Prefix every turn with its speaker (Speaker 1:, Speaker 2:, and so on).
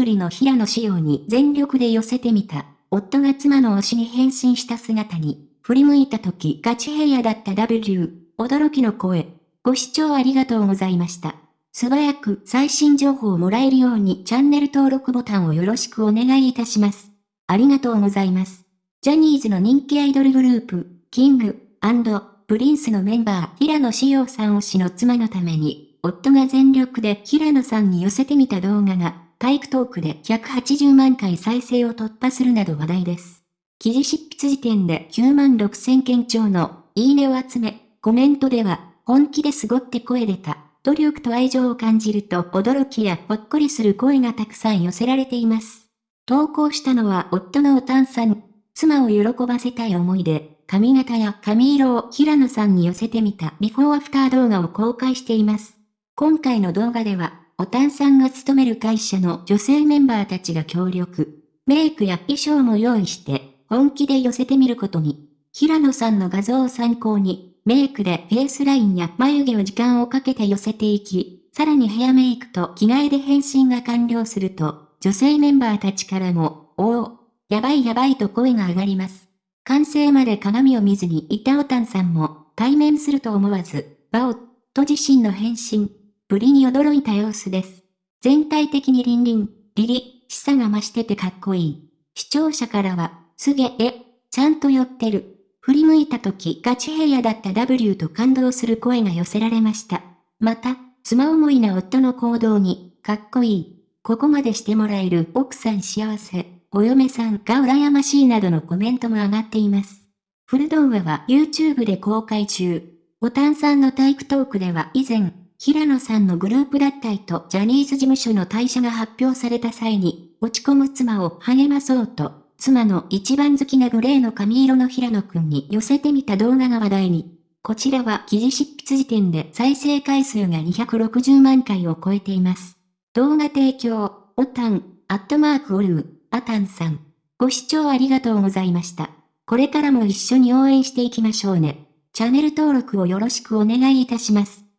Speaker 1: プリの平野仕様に全力で寄せてみた。夫が妻の推しに変身した姿に、振り向いた時ガチヘアだった W、驚きの声。ご視聴ありがとうございました。素早く最新情報をもらえるようにチャンネル登録ボタンをよろしくお願いいたします。ありがとうございます。ジャニーズの人気アイドルグループ、キング、プリンスのメンバー、平野志陽さん推しの妻のために、夫が全力で平野さんに寄せてみた動画が、体育トークで180万回再生を突破するなど話題です。記事執筆時点で9万6千件超の、いいねを集め、コメントでは、本気ですごって声出た。努力と愛情を感じると驚きやほっこりする声がたくさん寄せられています。投稿したのは夫のおたんさん。妻を喜ばせたい思いで、髪型や髪色を平野さんに寄せてみたビフォーアフター動画を公開しています。今回の動画では、おたんさんが勤める会社の女性メンバーたちが協力。メイクや衣装も用意して、本気で寄せてみることに。平野さんの画像を参考に、メイクでフェイスラインや眉毛を時間をかけて寄せていき、さらにヘアメイクと着替えで変身が完了すると、女性メンバーたちからも、おお、やばいやばいと声が上がります。完成まで鏡を見ずにいたおたんさんも、対面すると思わず、バオと自身の変身、ぶりに驚いた様子です。全体的にリンリン、リリ、しさが増しててかっこいい。視聴者からは、すげえ、ちゃんと寄ってる。振り向いた時ガチヘアだった W と感動する声が寄せられました。また、妻思いな夫の行動に、かっこいい。ここまでしてもらえる奥さん幸せ。お嫁さんが羨ましいなどのコメントも上がっています。フル動画は YouTube で公開中。ボタンさんの体育トークでは以前、平野さんのグループ脱退とジャニーズ事務所の退社が発表された際に、落ち込む妻を励まそうと、妻の一番好きなグレーの髪色の平野くんに寄せてみた動画が話題に。こちらは記事執筆時点で再生回数が260万回を超えています。動画提供、オタン、アットマークオルー、アタンさん。ご視聴ありがとうございました。これからも一緒に応援していきましょうね。チャンネル登録をよろしくお願いいたします。